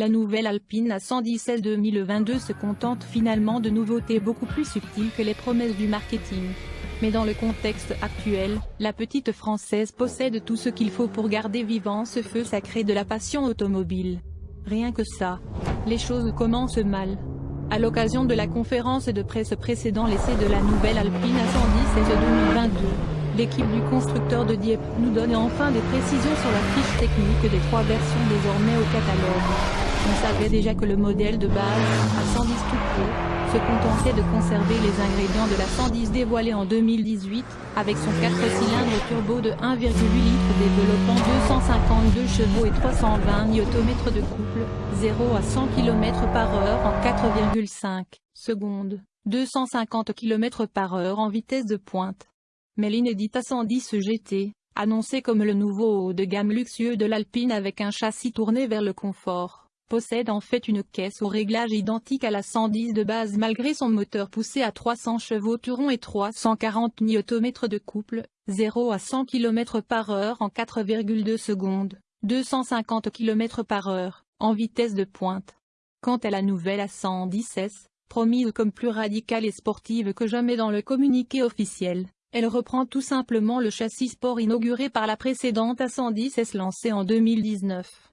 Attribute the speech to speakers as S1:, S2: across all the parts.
S1: la nouvelle Alpine A116 2022 se contente finalement de nouveautés beaucoup plus subtiles que les promesses du marketing. Mais dans le contexte actuel, la petite française possède tout ce qu'il faut pour garder vivant ce feu sacré de la passion automobile. Rien que ça. Les choses commencent mal. À l'occasion de la conférence de presse précédant l'essai de la nouvelle Alpine A110 2022, l'équipe du constructeur de Dieppe nous donne enfin des précisions sur la fiche technique des trois versions désormais au catalogue. On savait déjà que le modèle de base, A110 tout se contentait de conserver les ingrédients de la 110 dévoilée en 2018, avec son 4 cylindres turbo de 1,8 litres développant 252 chevaux et 320 Nm de couple, 0 à 100 km par heure en 4,5 secondes, 250 km par heure en vitesse de pointe. Mais l'inédite A110 GT, annoncé comme le nouveau haut de gamme luxueux de l'Alpine avec un châssis tourné vers le confort, possède en fait une caisse au réglage identique à la 110 de base malgré son moteur poussé à 300 chevaux Turon et 340 Nm de couple, 0 à 100 km par heure en 4,2 secondes, 250 km par heure, en vitesse de pointe. Quant à la nouvelle A110S, promise comme plus radicale et sportive que jamais dans le communiqué officiel, elle reprend tout simplement le châssis sport inauguré par la précédente A110S lancée en 2019.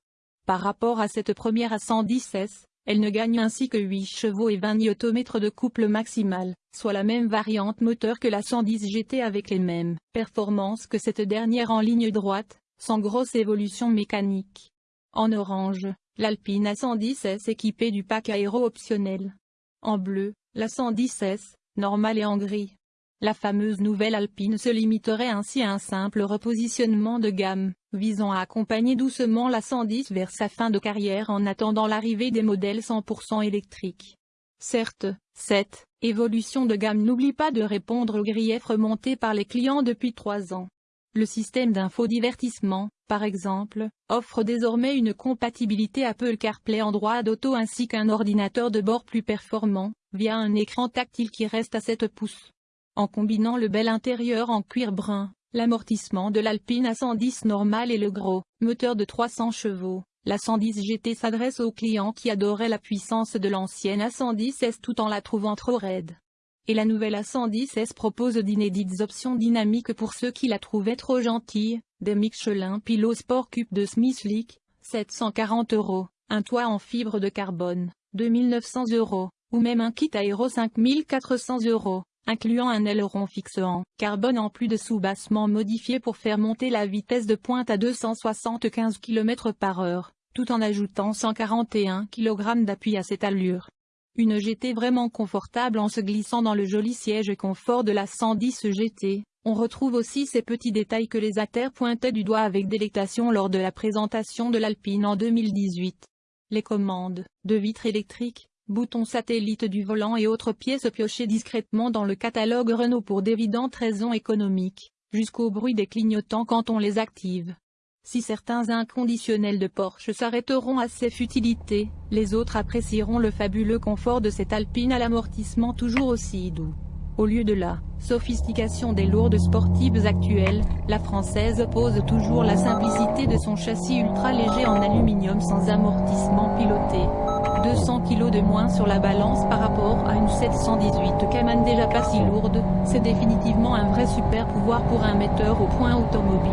S1: Par rapport à cette première à 110 S, elle ne gagne ainsi que 8 chevaux et 20 Nm de couple maximal, soit la même variante moteur que la 110 GT avec les mêmes performances que cette dernière en ligne droite, sans grosse évolution mécanique. En orange, l'Alpine A110S équipée du pack aéro optionnel. En bleu, la 110S, normale et en gris. La fameuse nouvelle Alpine se limiterait ainsi à un simple repositionnement de gamme, visant à accompagner doucement la 110 vers sa fin de carrière en attendant l'arrivée des modèles 100% électriques. Certes, cette évolution de gamme n'oublie pas de répondre aux griefs remontés par les clients depuis trois ans. Le système d'infodivertissement, par exemple, offre désormais une compatibilité Apple CarPlay en droit d'auto ainsi qu'un ordinateur de bord plus performant, via un écran tactile qui reste à 7 pouces. En combinant le bel intérieur en cuir brun, l'amortissement de l'Alpine A110 normal et le gros, moteur de 300 chevaux, la 110 GT s'adresse aux clients qui adoraient la puissance de l'ancienne A110S tout en la trouvant trop raide. Et la nouvelle A110S propose d'inédites options dynamiques pour ceux qui la trouvaient trop gentille, des Michelin Pilot Sport Cube de Smithlick, 740 euros, un toit en fibre de carbone, 2900 euros, ou même un kit aéro 5400 euros incluant un aileron fixe en carbone en plus de sous-bassement modifié pour faire monter la vitesse de pointe à 275 km par heure, tout en ajoutant 141 kg d'appui à cette allure. Une GT vraiment confortable en se glissant dans le joli siège confort de la 110 GT. On retrouve aussi ces petits détails que les acteurs pointaient du doigt avec délectation lors de la présentation de l'Alpine en 2018. Les commandes, de vitres électriques, boutons satellites du volant et autres pièces piochées discrètement dans le catalogue Renault pour d'évidentes raisons économiques, jusqu'au bruit des clignotants quand on les active. Si certains inconditionnels de Porsche s'arrêteront à ces futilités, les autres apprécieront le fabuleux confort de cette Alpine à l'amortissement toujours aussi doux. Au lieu de la sophistication des lourdes sportives actuelles, la française pose toujours la simplicité de son châssis ultra léger en aluminium sans amortissement piloté. 200 kg de moins sur la balance par rapport à une 718 Cayman déjà pas si lourde, c'est définitivement un vrai super pouvoir pour un metteur au point automobile.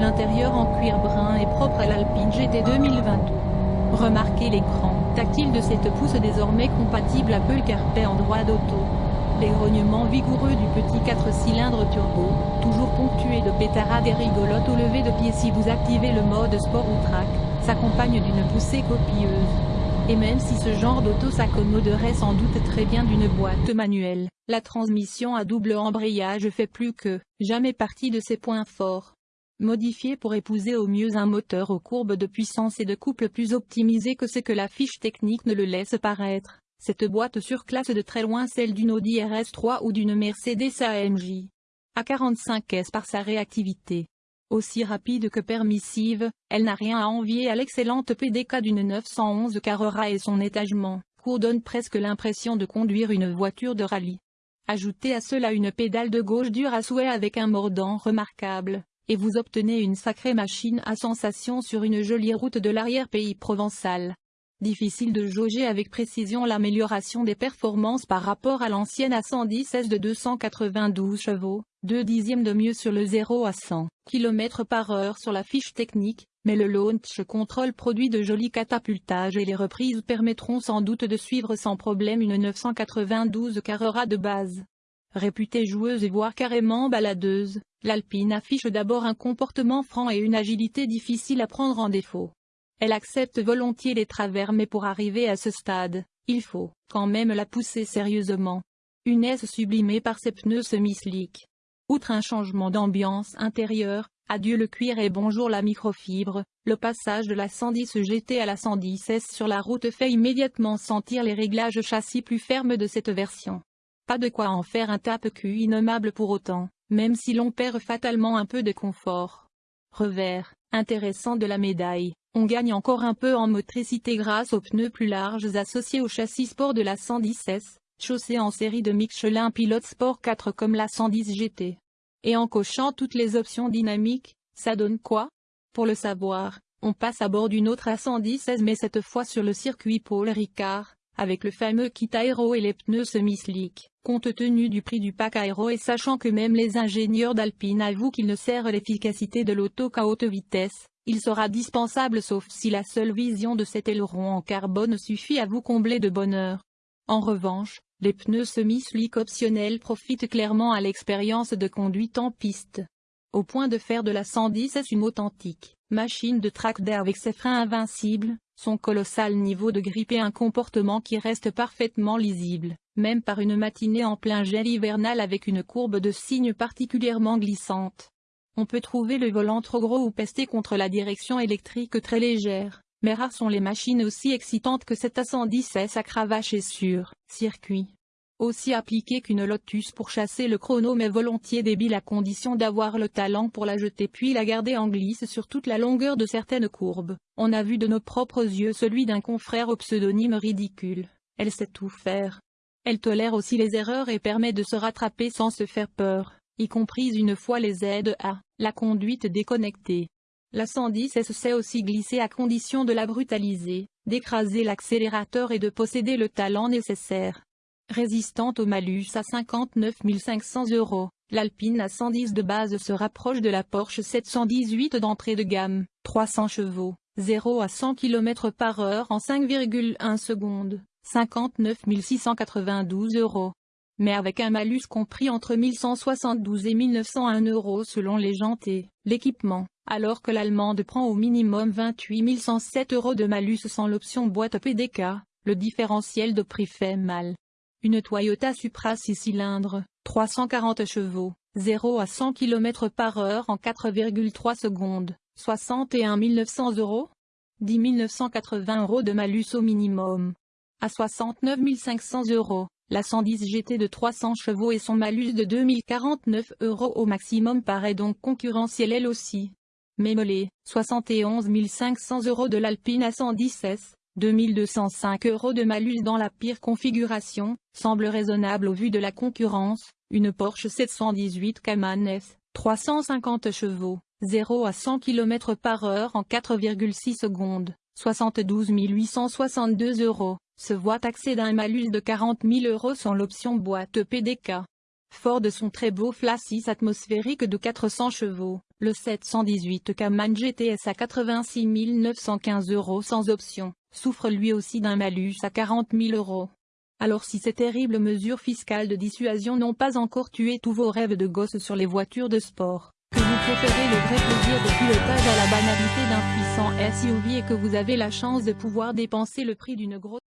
S1: L'intérieur en cuir brun est propre à l'Alpine GT 2022. Remarquez l'écran tactile de cette pousse désormais compatible Apple CarPlay en droit d'auto. Les grognements vigoureux du petit 4 cylindres turbo, toujours ponctué de pétarades et rigolotes au lever de pied si vous activez le mode sport ou track, s'accompagne d'une poussée copieuse. Et même si ce genre d'auto s'accommoderait sans doute très bien d'une boîte manuelle, la transmission à double embrayage fait plus que jamais partie de ses points forts. Modifié pour épouser au mieux un moteur aux courbes de puissance et de couple plus optimisé que ce que la fiche technique ne le laisse paraître, cette boîte surclasse de très loin celle d'une Audi RS3 ou d'une Mercedes AMJ. A45S par sa réactivité, aussi rapide que permissive, elle n'a rien à envier à l'excellente PDK d'une 911 Carrera et son étagement, court donne presque l'impression de conduire une voiture de rallye. Ajoutez à cela une pédale de gauche dure à souhait avec un mordant remarquable, et vous obtenez une sacrée machine à sensation sur une jolie route de l'arrière-pays provençal. Difficile de jauger avec précision l'amélioration des performances par rapport à l'ancienne A110S de 292 chevaux, 2 dixièmes de mieux sur le 0 à 100 km par heure sur la fiche technique, mais le launch control produit de jolis catapultages et les reprises permettront sans doute de suivre sans problème une 992 Carrera de base. Réputée joueuse et voire carrément baladeuse, l'Alpine affiche d'abord un comportement franc et une agilité difficile à prendre en défaut. Elle accepte volontiers les travers mais pour arriver à ce stade, il faut, quand même la pousser sérieusement. Une S sublimée par ses pneus semi-slick. Outre un changement d'ambiance intérieure, adieu le cuir et bonjour la microfibre, le passage de la 110 GT à la 110S sur la route fait immédiatement sentir les réglages châssis plus fermes de cette version. Pas de quoi en faire un tape-cul innommable pour autant, même si l'on perd fatalement un peu de confort. Revers, intéressant de la médaille, on gagne encore un peu en motricité grâce aux pneus plus larges associés au châssis sport de la 110S, chaussée en série de Michelin Pilot Sport 4 comme la 110 GT. Et en cochant toutes les options dynamiques, ça donne quoi? Pour le savoir, on passe à bord d'une autre A110S mais cette fois sur le circuit Paul Ricard, avec le fameux kit aéro et les pneus semi-slick. Compte tenu du prix du pack aéro et sachant que même les ingénieurs d'Alpine avouent qu'il ne sert l'efficacité de l'auto qu'à haute vitesse, il sera dispensable sauf si la seule vision de cet aileron en carbone suffit à vous combler de bonheur. En revanche, les pneus semi-slick optionnels profitent clairement à l'expérience de conduite en piste. Au point de faire de la 110 une authentique machine de track d'air avec ses freins invincibles, son colossal niveau de grippe et un comportement qui reste parfaitement lisible, même par une matinée en plein gel hivernal avec une courbe de signe particulièrement glissante. On peut trouver le volant trop gros ou pester contre la direction électrique très légère, mais rares sont les machines aussi excitantes que cette A110S à cravache et sur circuit aussi appliqué qu'une Lotus pour chasser le chrono mais volontiers débile à condition d'avoir le talent pour la jeter puis la garder en glisse sur toute la longueur de certaines courbes. On a vu de nos propres yeux celui d'un confrère au pseudonyme ridicule. Elle sait tout faire. Elle tolère aussi les erreurs et permet de se rattraper sans se faire peur, y compris une fois les aides à la conduite déconnectée. La 110 S sait aussi glisser à condition de la brutaliser, d'écraser l'accélérateur et de posséder le talent nécessaire. Résistante au malus à 59 500 euros, l'Alpine A110 de base se rapproche de la Porsche 718 d'entrée de gamme, 300 chevaux, 0 à 100 km par heure en 5,1 secondes, 59 692 euros. Mais avec un malus compris entre 1172 et 1901 euros selon les jantes et l'équipement, alors que l'allemande prend au minimum 28 107 euros de malus sans l'option boîte PDK, le différentiel de prix fait mal. Une Toyota Supra 6 cylindres, 340 chevaux, 0 à 100 km par heure en 4,3 secondes, 61 900 euros? 10 980 euros de malus au minimum. À 69 500 euros, la 110 GT de 300 chevaux et son malus de 2049 euros au maximum paraît donc concurrentiel elle aussi. Mémolé, 71 500 euros de l'Alpine A110S, 2205 euros de malus dans la pire configuration, semble raisonnable au vu de la concurrence, une Porsche 718 Cayman S, 350 chevaux, 0 à 100 km par heure en 4,6 secondes, 72 862 euros, se voit taxer d'un malus de 40 000 euros sans l'option boîte PDK. Fort de son très beau flassis atmosphérique de 400 chevaux, le 718 Cayman GTS à 86 915 euros sans option, souffre lui aussi d'un malus à 40 000 euros. Alors si ces terribles mesures fiscales de dissuasion n'ont pas encore tué tous vos rêves de gosse sur les voitures de sport, préférez le vrai plaisir de pilotage à la banalité d'un puissant SUV et que vous avez la chance de pouvoir dépenser le prix d'une grosse